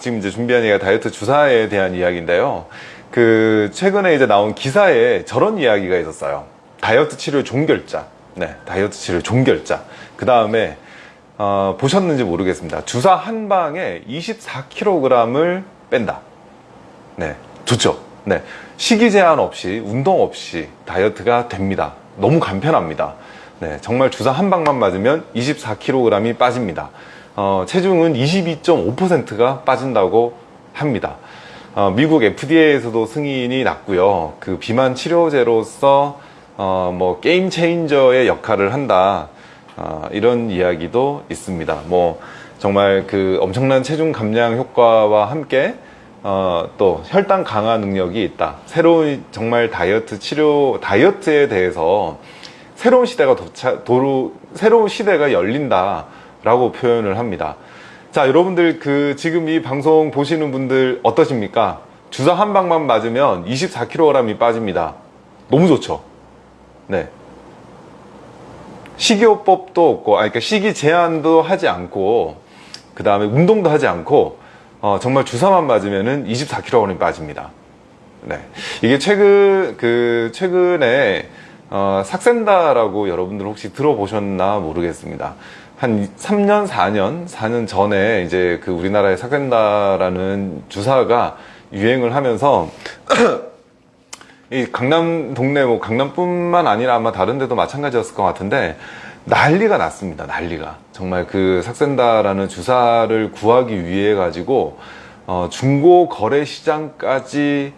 지금 이제 준비한 얘기가 다이어트 주사에 대한 이야기인데요. 그 최근에 이제 나온 기사에 저런 이야기가 있었어요. 다이어트 치료 종결자. 네, 다이어트 치료 종결자. 그 다음에 어, 보셨는지 모르겠습니다. 주사 한 방에 24kg을 뺀다. 네, 좋죠. 네, 식이 제한 없이 운동 없이 다이어트가 됩니다. 너무 간편합니다. 네, 정말 주사 한 방만 맞으면 24kg이 빠집니다. 어, 체중은 22.5%가 빠진다고 합니다. 어, 미국 FDA에서도 승인이 났고요. 그 비만 치료제로서 어, 뭐 게임 체인저의 역할을 한다. 어, 이런 이야기도 있습니다. 뭐 정말 그 엄청난 체중 감량 효과와 함께 어, 또 혈당 강화 능력이 있다. 새로운 정말 다이어트 치료 다이어트에 대해서 새로운 시대가 도착 도로 새로운 시대가 열린다. 라고 표현을 합니다. 자, 여러분들 그 지금 이 방송 보시는 분들 어떠십니까? 주사 한 방만 맞으면 24kg이 빠집니다. 너무 좋죠? 네. 식이요법도 없고, 아, 그러니까 식이 제한도 하지 않고, 그 다음에 운동도 하지 않고, 어, 정말 주사만 맞으면은 24kg이 빠집니다. 네. 이게 최근, 그, 최근에, 어, 삭센다라고 여러분들 혹시 들어보셨나 모르겠습니다. 한 3년, 4년, 4년 전에 이제 그 우리나라에 삭센다라는 주사가 유행을 하면서 이 강남 동네 뭐 강남뿐만 아니라 아마 다른 데도 마찬가지였을 것 같은데 난리가 났습니다. 난리가. 정말 그 삭센다라는 주사를 구하기 위해 가지고 어 중고 거래 시장까지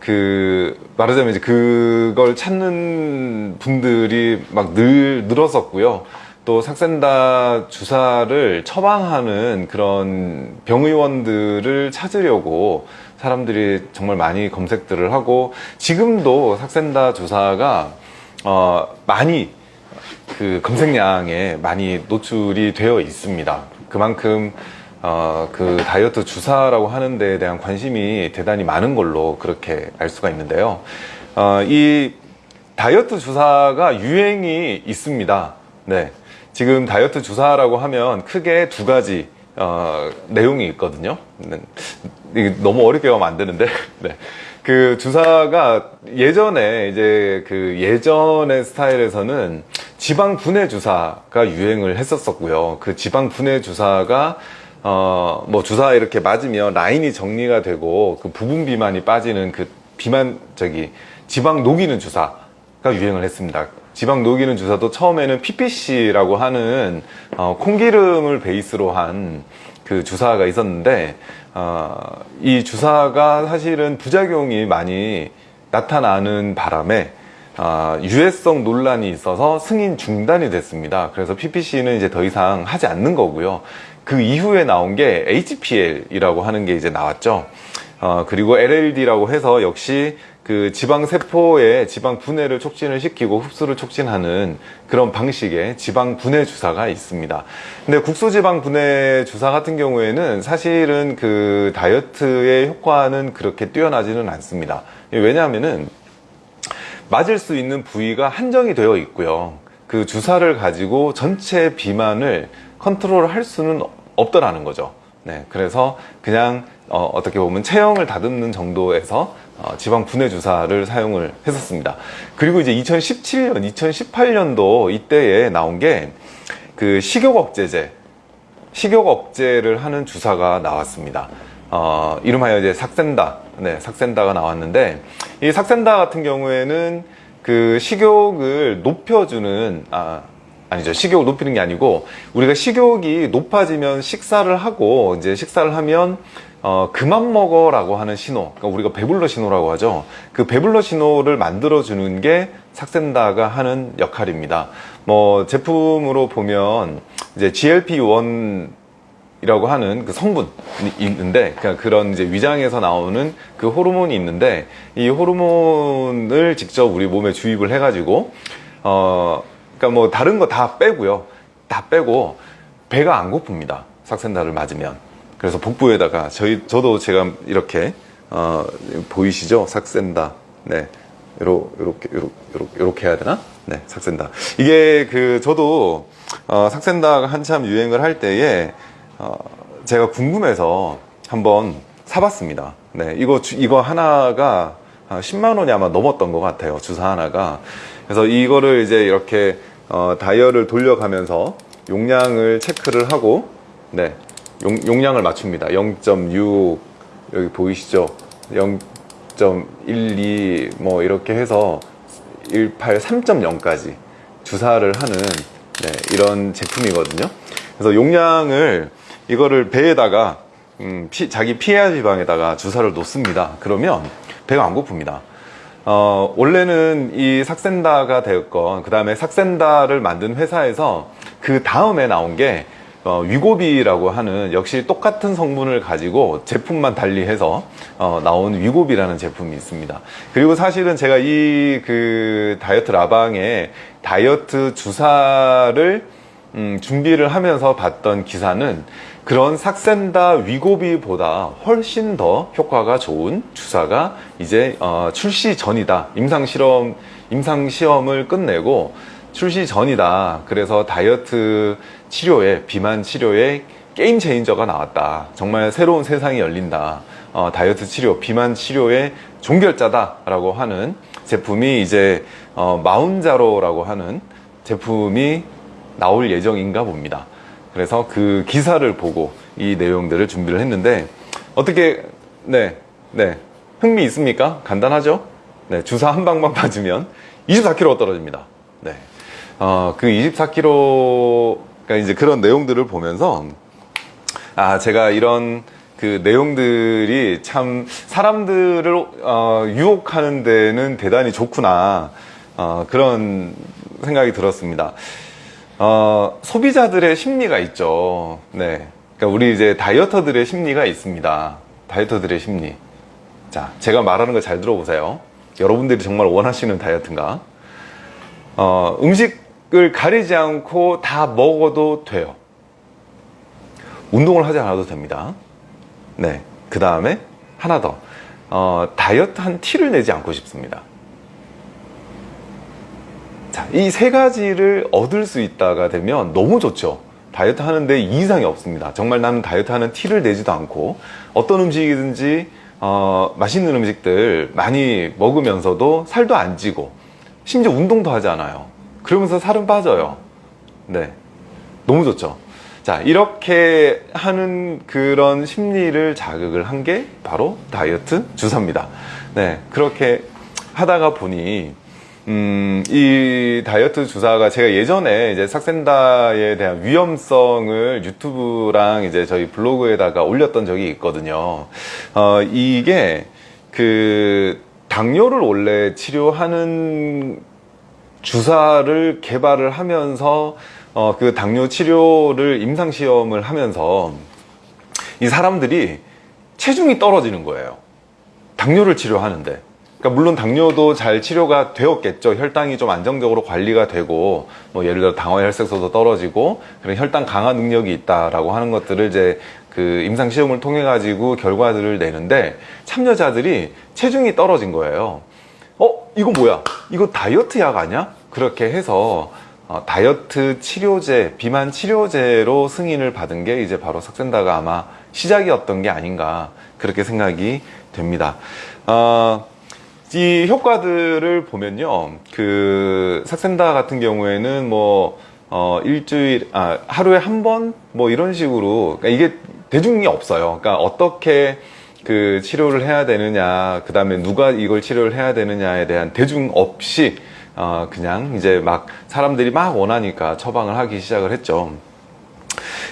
그 말하자면 이제 그걸 찾는 분들이 막 늘 늘었었고요. 또 삭센다 주사를 처방하는 그런 병의원들을 찾으려고 사람들이 정말 많이 검색들을 하고 지금도 삭센다 주사가 어 많이 그 검색량에 많이 노출이 되어 있습니다. 그만큼 어, 그 다이어트 주사라고 하는 데에 대한 관심이 대단히 많은 걸로 그렇게 알 수가 있는데요. 어, 이 다이어트 주사가 유행이 있습니다. 네. 지금 다이어트 주사라고 하면 크게 두 가지 어, 내용이 있거든요. 네. 너무 어렵게 하면 안 되는데. 네. 그 주사가 예전에 이제 그 예전의 스타일에서는 지방 분해 주사가 유행을 했었었고요. 그 지방 분해 주사가 어, 뭐 주사 이렇게 맞으면 라인이 정리가 되고 그 부분 비만이 빠지는 그 비만 저기 지방 녹이는 주사가 유행을 했습니다. 지방 녹이는 주사도 처음에는 PPC라고 하는 어, 콩기름을 베이스로 한 그 주사가 있었는데 어, 이 주사가 사실은 부작용이 많이 나타나는 바람에 어, 유해성 논란이 있어서 승인 중단이 됐습니다. 그래서 PPC는 이제 더 이상 하지 않는 거고요. 그 이후에 나온 게 HPL이라고 하는 게 이제 나왔죠. 어, 그리고 LLD라고 해서 역시 그 지방 세포의 지방 분해를 촉진을 시키고 흡수를 촉진하는 그런 방식의 지방 분해 주사가 있습니다. 근데 국소 지방 분해 주사 같은 경우에는 사실은 그 다이어트의 효과는 그렇게 뛰어나지는 않습니다. 왜냐하면은 맞을 수 있는 부위가 한정이 되어 있고요. 그 주사를 가지고 전체 비만을 컨트롤 할 수는 없더라는 거죠. 네, 그래서 그냥 어, 떻게 보면 체형을 다듬는 정도에서 어, 지방 분해 주사를 사용을 했었습니다. 그리고 이제 2017년, 2018년도 이때에 나온 게 그 식욕 억제제, 식욕 억제를 하는 주사가 나왔습니다. 어, 이름하여 이제 삭센다, 네, 삭센다가 나왔는데 이 삭센다 같은 경우에는 그 식욕을 높여주는 아, 아니죠. 식욕을 높이는 게 아니고 우리가 식욕이 높아지면 식사를 하고 이제 식사를 하면 어, 그만 먹어 라고 하는 신호, 그러니까 우리가 배불러 신호라고 하죠. 그 배불러 신호를 만들어 주는 게 삭센다가 하는 역할입니다. 뭐 제품으로 보면 이제 GLP-1 이라고 하는 그 성분이 있는데 그러니까 그런 이제 위장에서 나오는 그 호르몬이 있는데 이 호르몬을 직접 우리 몸에 주입을 해 가지고 어 그러니까 뭐 다른 거 다 빼고요. 다 빼고 배가 안 고픕니다. 삭센다를 맞으면. 그래서 복부에다가 저희 저도 제가 이렇게 어, 보이시죠? 삭센다. 네. 요러, 요렇게 요렇게 요렇게 해야 되나? 네, 삭센다. 이게 그 저도 어, 삭센다가 한참 유행을 할 때에 어, 제가 궁금해서 한번 사봤습니다. 네, 이거 주- 이거 하나가 한 10만 원이 아마 넘었던 것 같아요. 주사 하나가. 그래서 이거를 이제 이렇게 어, 다이얼을 돌려가면서 용량을 체크를 하고 네, 용, 용량을 맞춥니다. 0.6 여기 보이시죠? 0.12 뭐 이렇게 해서 18 3.0까지 주사를 하는 네, 이런 제품이거든요. 그래서 용량을 이거를 배에다가 음, 피- 자기 피하 지방에다가 주사를 놓습니다. 그러면 배가 안 고픕니다. 어, 원래는 이 삭센다가 되었건 그 다음에 삭센다를 만든 회사에서 그 다음에 나온 게 어, 위고비라고 하는 역시 똑같은 성분을 가지고 제품만 달리해서 어, 나온 위고비라는 제품이 있습니다. 그리고 사실은 제가 이 그 다이어트 라방에 다이어트 주사를 음, 준비를 하면서 봤던 기사는 그런 삭센다 위고비보다 훨씬 더 효과가 좋은 주사가 이제 어, 출시 전이다. 임상 실험 임상 시험을 끝내고 출시 전이다. 그래서 다이어트 치료에 비만 치료에 게임 체인저가 나왔다. 정말 새로운 세상이 열린다. 어, 다이어트 치료, 비만 치료의 종결자다 라고 하는 제품이 이제 어, 마운자로라고 하는 제품이 나올 예정인가 봅니다. 그래서 그 기사를 보고 이 내용들을 준비를 했는데 어떻게 네, 네 흥미 있습니까? 간단하죠? 네, 주사 한 방만 맞으면 24kg가 떨어집니다. 네, 어, 그 24kg가 이제 그런 내용들을 보면서 아 제가 이런 그 내용들이 참 사람들을 어, 유혹하는 데는 대단히 좋구나 어, 그런 생각이 들었습니다. 어, 소비자들의 심리가 있죠. 네. 그러니까 우리 이제 다이어터들의 심리가 있습니다. 다이어터들의 심리. 자, 제가 말하는 거 잘 들어보세요. 여러분들이 정말 원하시는 다이어트인가? 어, 음식을 가리지 않고 다 먹어도 돼요. 운동을 하지 않아도 됩니다. 네. 그 다음에 하나 더. 어, 다이어트 한 티를 내지 않고 싶습니다. 자, 이세 가지를 얻을 수 있다가 되면 너무 좋죠. 다이어트 하는데 이상이 없습니다. 정말 나는 다이어트 하는 티를 내지도 않고 어떤 음식이든지 어, 맛있는 음식들 많이 먹으면서도 살도 안 찌고 심지어 운동도 하지 않아요. 그러면서 살은 빠져요. 네. 너무 좋죠. 자, 이렇게 하는 그런 심리를 자극을 한 게 바로 다이어트 주사입니다. 네. 그렇게 하다가 보니 음, 이 다이어트 주사가 제가 예전에 이제 삭센다에 대한 위험성을 유튜브랑 이제 저희 블로그에다가 올렸던 적이 있거든요. 어, 이게 그 당뇨를 원래 치료하는 주사를 개발을 하면서 어, 그 당뇨 치료를 임상 시험을 하면서 이 사람들이 체중이 떨어지는 거예요. 당뇨를 치료하는데. 그러니까 물론 당뇨도 잘 치료가 되었겠죠. 혈당이 좀 안정적으로 관리가 되고 뭐 예를 들어 당화 혈색소도 떨어지고 그런 혈당 강화 능력이 있다라고 하는 것들을 이제 그 임상 시험을 통해 가지고 결과들을 내는데 참여자들이 체중이 떨어진 거예요. 어, 이거 뭐야? 이거 다이어트 약 아니야? 그렇게 해서 어, 다이어트 치료제, 비만 치료제로 승인을 받은 게 이제 바로 삭센다가 아마 시작이었던 게 아닌가 그렇게 생각이 됩니다. 어, 이 효과들을 보면요, 그 삭센다 같은 경우에는 뭐 어, 일주일, 아, 하루에 한 번? 뭐 이런 식으로, 그러니까 이게 대중이 없어요. 그러니까 어떻게 그 치료를 해야 되느냐, 그 다음에 누가 이걸 치료를 해야 되느냐에 대한 대중 없이, 어, 그냥 이제 막 사람들이 막 원하니까 처방을 하기 시작을 했죠.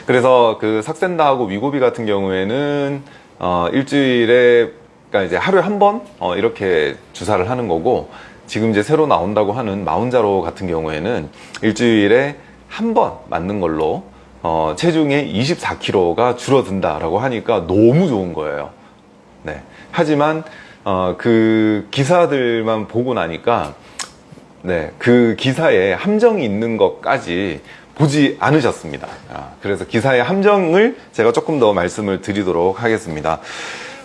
그래서 그 삭센다하고 위고비 같은 경우에는, 어, 일주일에, 그러니까 이제 하루에 한 번, 어, 이렇게 주사를 하는 거고, 지금 이제 새로 나온다고 하는 마운자로 같은 경우에는 일주일에 한 번 맞는 걸로 어, 체중의 24kg가 줄어든다라고 하니까 너무 좋은 거예요. 네. 하지만 어, 그 기사들만 보고 나니까 네, 그 기사에 함정이 있는 것까지 보지 않으셨습니다. 아, 그래서 기사의 함정을 제가 조금 더 말씀을 드리도록 하겠습니다.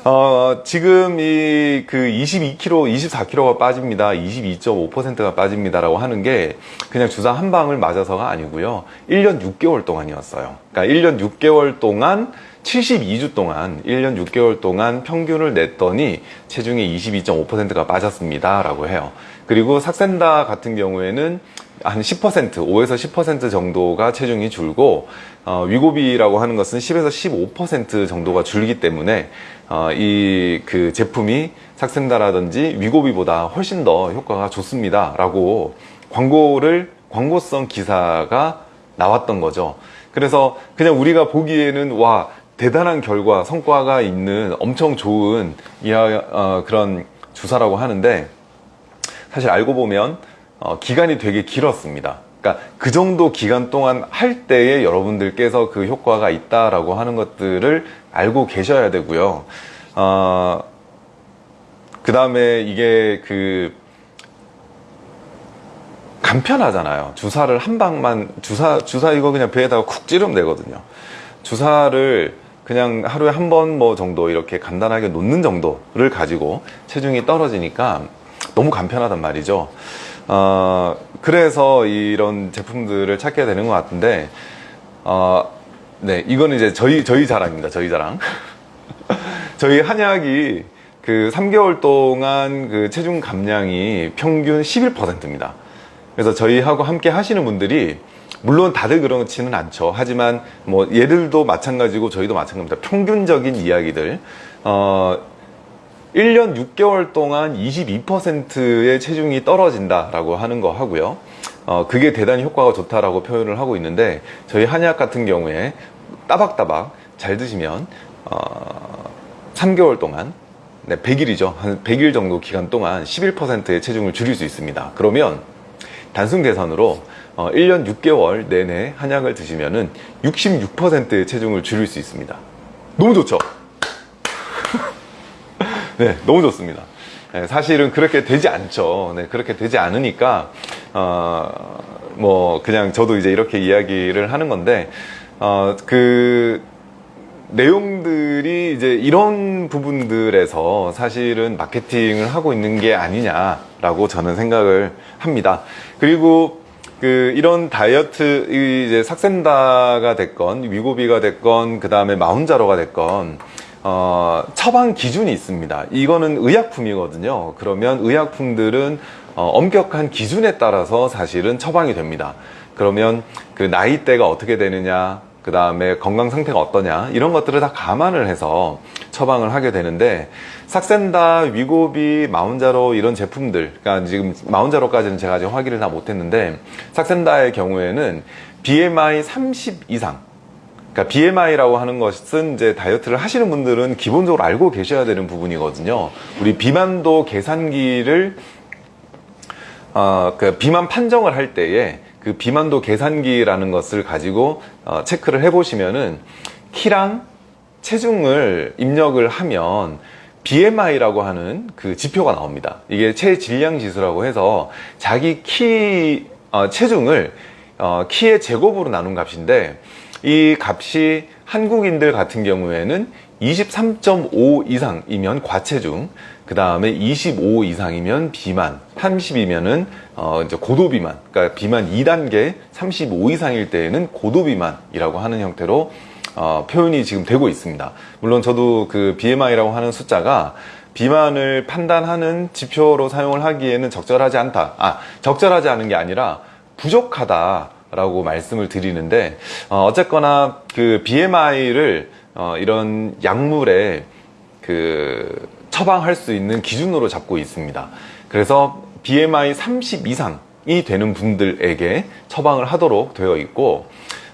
어, 지금 이 그 22kg, 24kg가 빠집니다. 22.5%가 빠집니다라고 하는 게 그냥 주사 한 방을 맞아서가 아니고요. 1년 6개월 동안이었어요. 그러니까 1년 6개월 동안 72주 동안 1년 6개월 동안 평균을 냈더니 체중의 22.5%가 빠졌습니다 라고 해요 그리고 삭센다 같은 경우에는 한 10%, 5에서 10% 정도가 체중이 줄고 어, 위고비라고 하는 것은 10에서 15% 정도가 줄기 때문에 어, 이그 제품이 삭센다라든지 위고비보다 훨씬 더 효과가 좋습니다 라고 광고를 광고성 기사가 나왔던 거죠. 그래서 그냥 우리가 보기에는 와 대단한 결과 성과가 있는 엄청 좋은 이하, 어, 그런 주사라고 하는데 사실 알고 보면 어, 기간이 되게 길었습니다 그러니까 그 정도 기간 동안 할 때에 여러분들께서 그 효과가 있다라고 하는 것들을 알고 계셔야 되고요 어, 그 다음에 이게 그 간편하잖아요. 주사를 한 방만 주사 주사 이거 그냥 배에다가 쿡 찌르면 되거든요. 주사를 그냥 하루에 한 번 뭐 정도 이렇게 간단하게 놓는 정도를 가지고 체중이 떨어지니까 너무 간편하단 말이죠. 어, 그래서 이런 제품들을 찾게 되는 것 같은데, 어, 네, 이거는 이제 저희, 저희 자랑입니다. 저희 자랑. 저희 한약이 그 3개월 동안 그 체중 감량이 평균 11%입니다. 그래서 저희하고 함께 하시는 분들이 물론 다들 그렇지는 않죠. 하지만 뭐 얘들도 마찬가지고 저희도 마찬가지입니다. 평균적인 이야기들. 어, 1년 6개월 동안 22%의 체중이 떨어진다라고 하는 거 하고요. 어, 그게 대단히 효과가 좋다라고 표현을 하고 있는데 저희 한약 같은 경우에 따박따박 잘 드시면 어, 3개월 동안 네, 100일이죠. 한 100일 정도 기간 동안 11%의 체중을 줄일 수 있습니다. 그러면 단순 계산으로 어, 1년 6개월 내내 한약을 드시면 은 66%의 체중을 줄일 수 있습니다. 너무 좋죠? 네, 너무 좋습니다. 네, 사실은 그렇게 되지 않죠. 네, 그렇게 되지 않으니까, 어, 뭐, 그냥 저도 이제 이렇게 이야기를 하는 건데, 어, 그, 내용들이 이제 이런 부분들에서 사실은 마케팅을 하고 있는 게 아니냐라고 저는 생각을 합니다. 그리고 그 이런 다이어트 이제 삭센다가 됐건 위고비가 됐건 그 다음에 마운자로가 됐건 어, 처방 기준이 있습니다. 이거는 의약품이거든요. 그러면 의약품들은 어, 엄격한 기준에 따라서 사실은 처방이 됩니다. 그러면 그 나이대가 어떻게 되느냐, 그 다음에 건강 상태가 어떠냐 이런 것들을 다 감안을 해서 처방을 하게 되는데 삭센다, 위고비, 마운자로 이런 제품들 그러니까 지금 마운자로까지는 제가 아직 확인을 다 못했는데 삭센다의 경우에는 BMI 30 이상 그러니까 BMI라고 하는 것은 이제 다이어트를 하시는 분들은 기본적으로 알고 계셔야 되는 부분이거든요. 우리 비만도 계산기를 어, 그 비만 판정을 할 때에 그 비만도 계산기라는 것을 가지고 어, 체크를 해보시면은 키랑 체중을 입력을 하면 BMI라고 하는 그 지표가 나옵니다. 이게 체질량 지수라고 해서 자기 키 어, 체중을 어, 키의 제곱으로 나눈 값인데 이 값이 한국인들 같은 경우에는 23.5 이상이면 과체중, 그 다음에 25 이상이면 비만, 30이면은 어 이제 고도 비만, 그러니까 비만 2단계 35 이상일 때에는 고도 비만이라고 하는 형태로 어 표현이 지금 되고 있습니다. 물론 저도 그 BMI라고 하는 숫자가 비만을 판단하는 지표로 사용을 하기에는 적절하지 않다. 아, 적절하지 않은 게 아니라 부족하다. 라고 말씀을 드리는데 어, 어쨌거나 그 BMI를 어, 이런 약물에 그 처방할 수 있는 기준으로 잡고 있습니다. 그래서 BMI 30 이상이 되는 분들에게 처방을 하도록 되어 있고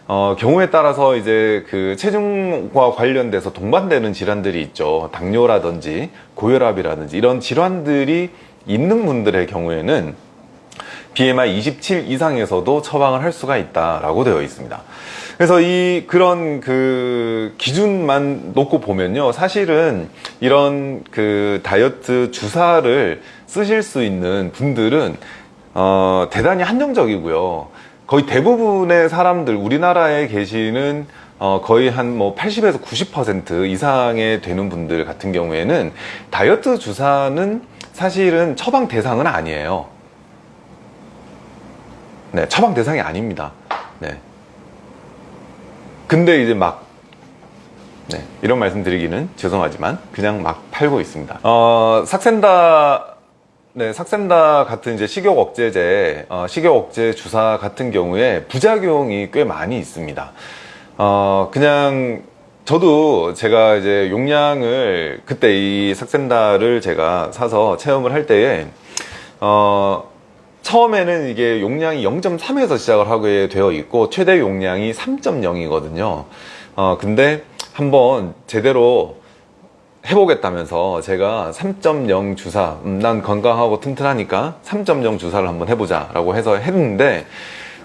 어, 경우에 따라서 이제 그 체중과 관련돼서 동반되는 질환들이 있죠. 당뇨라든지 고혈압이라든지 이런 질환들이 있는 분들의 경우에는 BMI 27 이상에서도 처방을 할 수가 있다라고 되어 있습니다. 그래서 이 그런 그 기준만 놓고 보면요. 사실은 이런 그 다이어트 주사를 쓰실 수 있는 분들은 어, 대단히 한정적이고요. 거의 대부분의 사람들 우리나라에 계시는 어, 거의 한 뭐 80에서 90% 이상의 되는 분들 같은 경우에는 다이어트 주사는 사실은 처방 대상은 아니에요. 네, 처방 대상이 아닙니다. 네. 근데 이제 막 네, 이런 말씀 드리기는 죄송하지만 그냥 막 팔고 있습니다. 어, 삭센다 네, 삭센다 같은 이제 식욕 억제제, 어, 식욕 억제 주사 같은 경우에 부작용이 꽤 많이 있습니다. 어, 그냥 저도 제가 이제 용량을 그때 이 삭센다를 제가 사서 체험을 할 때에 어, 처음에는 이게 용량이 0.3에서 시작을 하게 되어 있고 최대 용량이 3.0이거든요. 어, 근데 한번 제대로 해보겠다면서 제가 3.0 주사 음, 난 건강하고 튼튼하니까 3.0 주사를 한번 해보자 라고 해서 했는데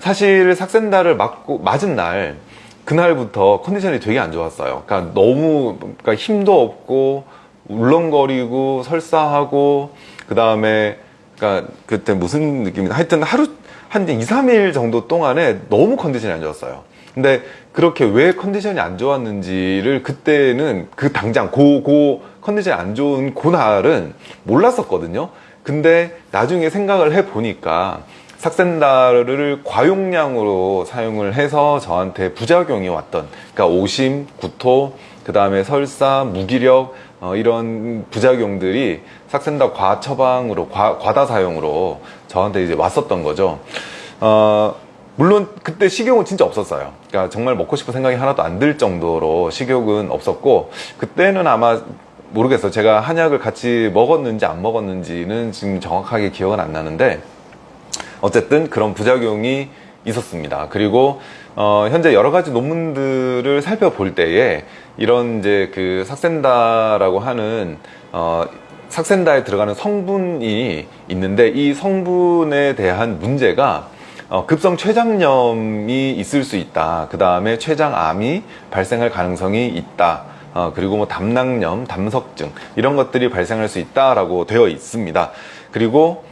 사실 삭센다를 맞고 맞은 날 그날부터 컨디션이 되게 안 좋았어요 그러니까 너무 그러니까 힘도 없고 울렁거리고 설사하고 그 다음에 그러니까 그때 무슨 느낌이 하여튼 하루 한 2, 3일 정도 동안에 너무 컨디션이 안 좋았어요 근데 그렇게 왜 컨디션이 안 좋았는지를 그때는 그 당장 고, 고 컨디션이 안 좋은 그날은 몰랐었거든요. 근데 나중에 생각을 해 보니까 삭센다를 과용량으로 사용을 해서 저한테 부작용이 왔던 그러니까 오심, 구토, 그 다음에 설사, 무기력 어, 이런 부작용들이 삭센다 과처방으로 과, 과다 사용으로 저한테 이제 왔었던 거죠. 어, 물론 그때 식욕은 진짜 없었어요. 그러니까 정말 먹고 싶은 생각이 하나도 안 들 정도로 식욕은 없었고 그때는 아마 모르겠어요. 제가 한약을 같이 먹었는지 안 먹었는지는 지금 정확하게 기억은 안 나는데 어쨌든 그런 부작용이 있었습니다. 그리고 어, 현재 여러 가지 논문들을 살펴볼 때에 이런 이제 그 삭센다라고 하는 어, 삭센다에 들어가는 성분이 있는데 이 성분에 대한 문제가 어, 급성 췌장염이 있을 수 있다. 그 다음에 췌장암이 발생할 가능성이 있다. 어, 그리고 뭐 담낭염, 담석증 이런 것들이 발생할 수 있다라고 되어 있습니다. 그리고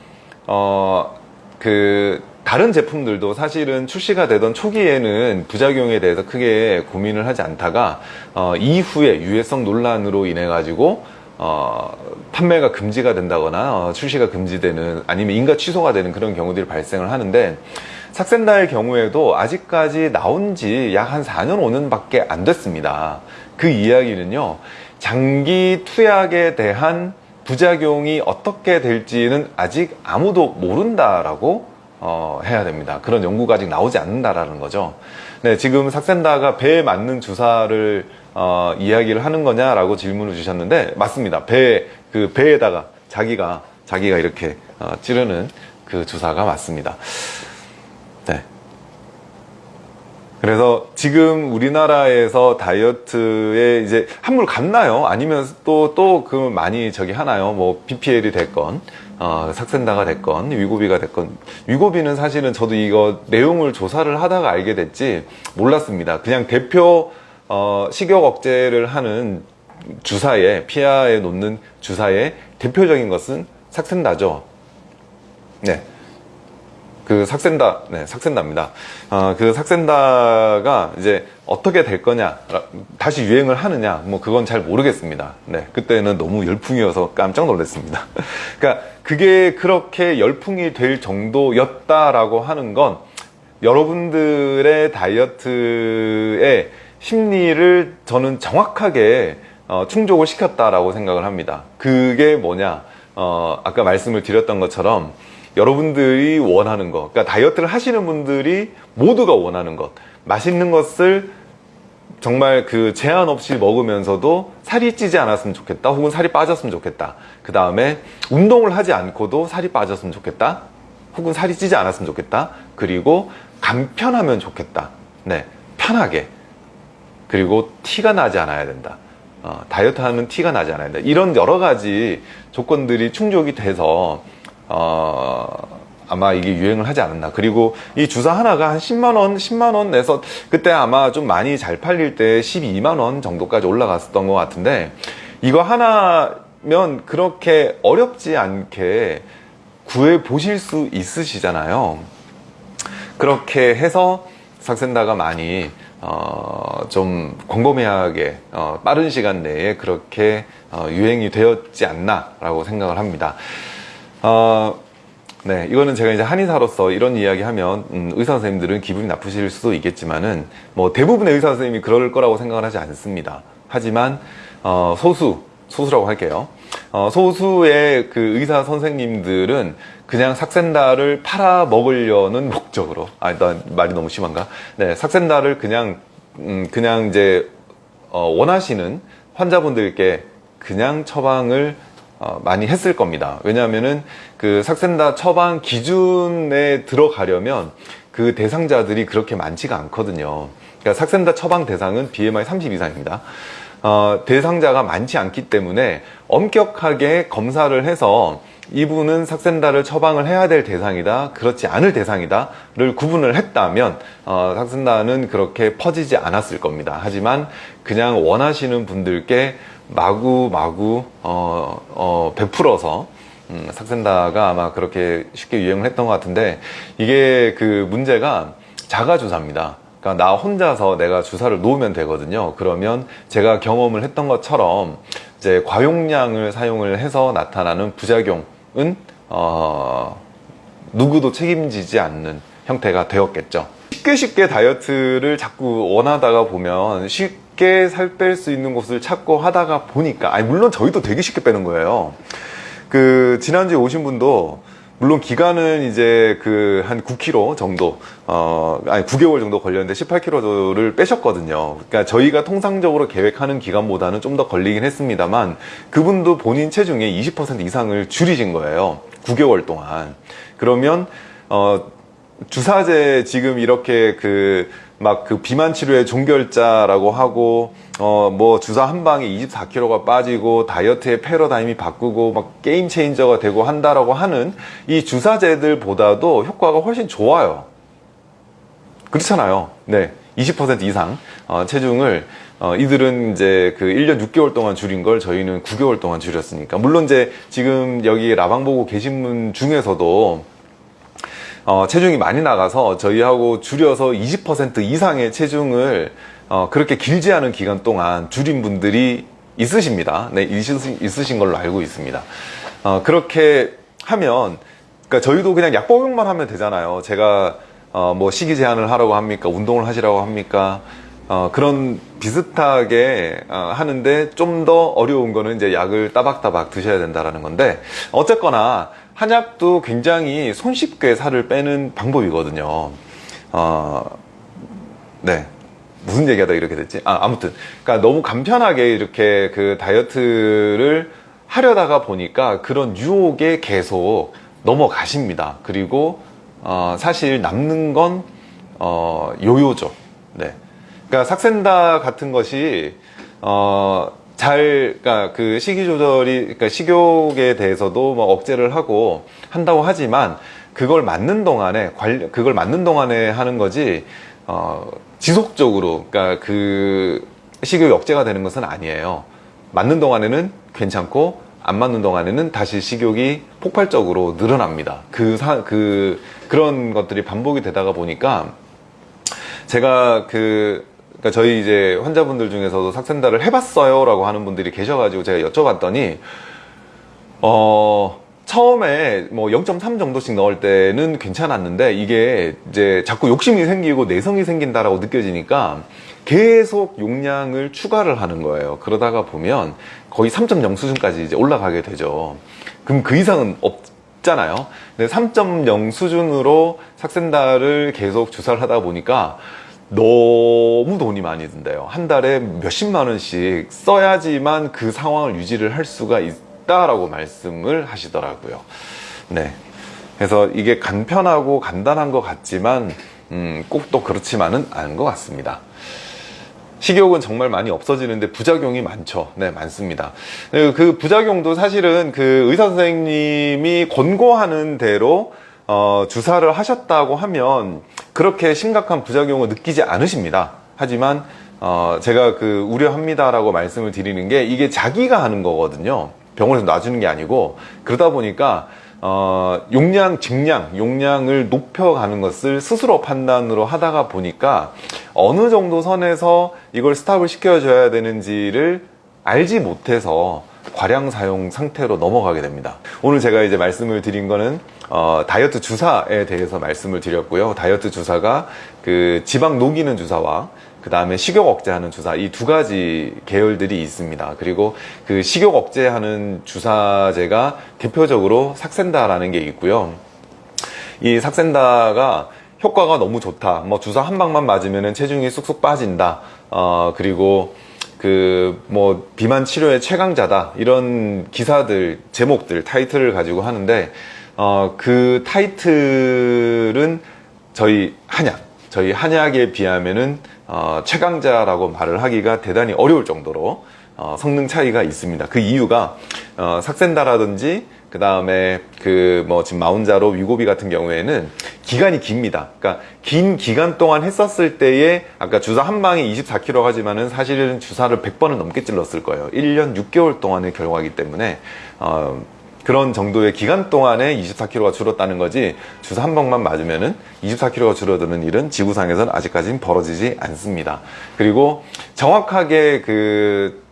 어, 그 다른 제품들도 사실은 출시가 되던 초기에는 부작용에 대해서 크게 고민을 하지 않다가 어, 이후에 유해성 논란으로 인해 가지고 어, 판매가 금지가 된다거나 어, 출시가 금지되는 아니면 인가 취소가 되는 그런 경우들이 발생을 하는데 삭센다의 경우에도 아직까지 나온 지 약 한 4년 5년 밖에 안 됐습니다. 그 이야기는요 장기 투약에 대한 부작용이 어떻게 될지는 아직 아무도 모른다라고 어, 해야 됩니다. 그런 연구가 아직 나오지 않는다라는 거죠. 네, 지금 삭센다가 배에 맞는 주사를 어, 이야기를 하는 거냐라고 질문을 주셨는데 맞습니다. 배, 그 배에다가 자기가 자기가 이렇게 어, 찌르는 그 주사가 맞습니다. 네. 그래서 지금 우리나라에서 다이어트에 이제 한물 갔나요? 아니면 또 또 그 많이 저기 하나요? 뭐 BPL이 됐건 어, 삭센다가 됐건 위고비가 됐건 위고비는 사실은 저도 이거 내용을 조사를 하다가 알게 됐지 몰랐습니다. 그냥 대표 어, 식욕 억제를 하는 주사에 피하에 놓는 주사의 대표적인 것은 삭센다죠. 네. 그 삭센다, 네, 삭센다입니다. 어, 그 삭센다가 이제 어떻게 될 거냐, 다시 유행을 하느냐, 뭐 그건 잘 모르겠습니다. 네, 그때는 너무 열풍이어서 깜짝 놀랐습니다. 그러니까 그게 그렇게 열풍이 될 정도였다라고 하는 건 여러분들의 다이어트에 심리를 저는 정확하게 어, 충족을 시켰다라고 생각을 합니다. 그게 뭐냐? 어, 아까 말씀을 드렸던 것처럼 여러분들이 원하는 것, 그러니까 다이어트를 하시는 분들이 모두가 원하는 것, 맛있는 것을 정말 그 제한 없이 먹으면서도 살이 찌지 않았으면 좋겠다, 혹은 살이 빠졌으면 좋겠다. 그 다음에 운동을 하지 않고도 살이 빠졌으면 좋겠다, 혹은 살이 찌지 않았으면 좋겠다. 그리고 간편하면 좋겠다. 네, 편하게. 그리고 티가 나지 않아야 된다. 어, 다이어트 하는 티가 나지 않아야 된다. 이런 여러 가지 조건들이 충족이 돼서 어, 아마 이게 유행을 하지 않았나. 그리고 이 주사 하나가 한 10만원, 10만원 내서 그때 아마 좀 많이 잘 팔릴 때 12만원 정도까지 올라갔었던 것 같은데 이거 하나면 그렇게 어렵지 않게 구해 보실 수 있으시잖아요. 그렇게 해서 삭센다가 많이 어, 좀 광범위하게 어, 빠른 시간 내에 그렇게 어, 유행이 되었지 않나 라고 생각을 합니다 어, 네 이거는 제가 이제 한의사로서 이런 이야기 하면 음, 의사 선생님들은 기분이 나쁘실 수도 있겠지만은 뭐 대부분의 의사 선생님이 그럴 거라고 생각을 하지 않습니다 하지만 어, 소수 소수라고 할게요. 어, 소수의 그 의사 선생님들은 그냥 삭센다를 팔아 먹으려는 목적으로 아 일단 말이 너무 심한가? 네, 삭센다를 그냥 음, 그냥 이제 어, 원하시는 환자분들께 그냥 처방을 어, 많이 했을 겁니다. 왜냐하면은 그 삭센다 처방 기준에 들어가려면 그 대상자들이 그렇게 많지가 않거든요. 그러니까 삭센다 처방 대상은 BMI 30 이상입니다. 어, 대상자가 많지 않기 때문에 엄격하게 검사를 해서 이분은 삭센다를 처방을 해야 될 대상이다 그렇지 않을 대상이다 를 구분을 했다면 어, 삭센다는 그렇게 퍼지지 않았을 겁니다. 하지만 그냥 원하시는 분들께 마구 마구 어, 어, 베풀어서 음, 삭센다가 아마 그렇게 쉽게 유행을 했던 것 같은데 이게 그 문제가 자가 주사입니다 그러니까 나 혼자서 내가 주사를 놓으면 되거든요. 그러면 제가 경험을 했던 것처럼 이제 과용량을 사용을 해서 나타나는 부작용은 어, 누구도 책임지지 않는 형태가 되었겠죠. 쉽게 쉽게 다이어트를 자꾸 원하다가 보면 쉽게 살 뺄 수 있는 곳을 찾고 하다가 보니까 아니 물론 저희도 되게 쉽게 빼는 거예요. 그 지난주에 오신 분도 물론 기간은 이제 그 한 9kg 정도 어 아니 9개월 정도 걸렸는데 18kg를 빼셨거든요. 그러니까 저희가 통상적으로 계획하는 기간보다는 좀 더 걸리긴 했습니다만 그분도 본인 체중의 20% 이상을 줄이신 거예요. 9개월 동안. 그러면 어 주사제 지금 이렇게 그막그 비만 치료의 종결자라고 하고 어 뭐 주사 한 방에 24kg가 빠지고 다이어트의 패러다임이 바꾸고 막 게임 체인저가 되고 한다라고 하는 이 주사제들보다도 효과가 훨씬 좋아요. 그렇잖아요. 네. 20% 이상 어, 체중을 어, 이들은 이제 그 1년 6개월 동안 줄인 걸 저희는 9개월 동안 줄였으니까 물론 이제 지금 여기 라방 보고 계신 분 중에서도 어, 체중이 많이 나가서 저희하고 줄여서 20% 이상의 체중을 어, 그렇게 길지 않은 기간 동안 줄인 분들이 있으십니다. 네, 있으신, 있으신 걸로 알고 있습니다. 어, 그렇게 하면, 그러니까 저희도 그냥 약 복용만 하면 되잖아요. 제가 어, 뭐 식이 제한을 하라고 합니까? 운동을 하시라고 합니까? 어, 그런 비슷하게 어, 하는데 좀 더 어려운 거는 이제 약을 따박따박 드셔야 된다라는 건데 어쨌거나 한약도 굉장히 손쉽게 살을 빼는 방법이거든요. 어, 네. 무슨 얘기하다 이렇게 됐지? 아, 아무튼. 그러니까 너무 간편하게 이렇게 그 다이어트를 하려다가 보니까 그런 유혹에 계속 넘어가십니다. 그리고, 어, 사실 남는 건, 어, 요요죠. 네. 그러니까 삭센다 같은 것이, 어, 잘, 그러니까 그 식이 조절이, 그러니까 식욕에 대해서도 뭐 억제를 하고 한다고 하지만 그걸 맞는 동안에 관련, 그걸 맞는 동안에 하는 거지, 어, 지속적으로, 그러니까 그 식욕이 억제가 되는 것은 아니에요. 맞는 동안에는 괜찮고 안 맞는 동안에는 다시 식욕이 폭발적으로 늘어납니다. 그 사, 그, 그런 것들이 반복이 되다가 보니까 제가 그 그러니까 저희 이제 환자분들 중에서도 삭센다를 해봤어요 라고 하는 분들이 계셔가지고 제가 여쭤봤더니 어 처음에 뭐 0.3 정도씩 넣을 때는 괜찮았는데 이게 이제 자꾸 욕심이 생기고 내성이 생긴다라고 느껴지니까 계속 용량을 추가를 하는 거예요. 그러다가 보면 거의 3.0 수준까지 이제 올라가게 되죠. 그럼 그 이상은 없잖아요. 근데 3.0 수준으로 삭센다를 계속 주사를 하다 보니까 너무 돈이 많이 든대요 한 달에 몇십만 원씩 써야지만 그 상황을 유지를 할 수가 있다라고 말씀을 하시더라고요 네 그래서 이게 간편하고 간단한 것 같지만 음, 꼭 또 그렇지만은 않은 것 같습니다 식욕은 정말 많이 없어지는데 부작용이 많죠. 네, 많습니다. 그 부작용도 사실은 그 의사 선생님이 권고하는 대로 어, 주사를 하셨다고 하면 그렇게 심각한 부작용을 느끼지 않으십니다. 하지만 어, 제가 그 우려합니다라고 말씀을 드리는 게 이게 자기가 하는 거거든요. 병원에서 놔주는 게 아니고 그러다 보니까 어, 용량, 증량, 용량을 높여가는 것을 스스로 판단으로 하다가 보니까 어느 정도 선에서 이걸 스탑을 시켜줘야 되는지를 알지 못해서 과량 사용 상태로 넘어가게 됩니다. 오늘 제가 이제 말씀을 드린 거는 어, 다이어트 주사에 대해서 말씀을 드렸고요. 다이어트 주사가 그 지방 녹이는 주사와 그 다음에 식욕 억제하는 주사 이 두 가지 계열들이 있습니다. 그리고 그 식욕 억제하는 주사제가 대표적으로 삭센다라는 게 있고요. 이 삭센다가 효과가 너무 좋다. 뭐 주사 한 방만 맞으면 체중이 쑥쑥 빠진다. 어, 그리고 그 뭐 비만 치료의 최강자다. 이런 기사들, 제목들, 타이틀을 가지고 하는데 어, 그 타이틀은 저희 한약, 저희 한약에 비하면은 어, 최강자라고 말을 하기가 대단히 어려울 정도로 어, 성능 차이가 있습니다. 그 이유가 어, 삭센다라든지 그 다음에 그 뭐 지금 마운자로 위고비 같은 경우에는 기간이 깁니다. 그러니까 긴 기간 동안 했었을 때에 아까 주사 한 방에 24kg 하지만은 사실은 주사를 100번은 넘게 찔렀을 거예요. 1년 6개월 동안의 결과이기 때문에 어, 그런 정도의 기간 동안에 24kg가 줄었다는 거지 주사 한 방만 맞으면은 24kg가 줄어드는 일은 지구상에서는 아직까지는 벌어지지 않습니다. 그리고 정확하게 그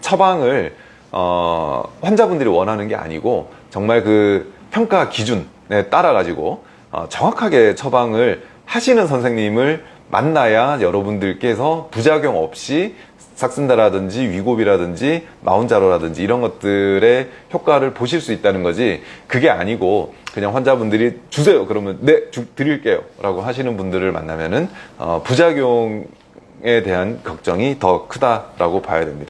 처방을 어, 환자분들이 원하는 게 아니고 정말 그 평가 기준에 따라 가지고 어, 정확하게 처방을 하시는 선생님을 만나야 여러분들께서 부작용 없이 삭슨다라든지 위고비라든지 마운자로라든지 이런 것들의 효과를 보실 수 있다는 거지 그게 아니고 그냥 환자분들이 주세요. 그러면 네 주- 드릴게요. 라고 하시는 분들을 만나면은 어, 부작용에 대한 걱정이 더 크다라고 봐야 됩니다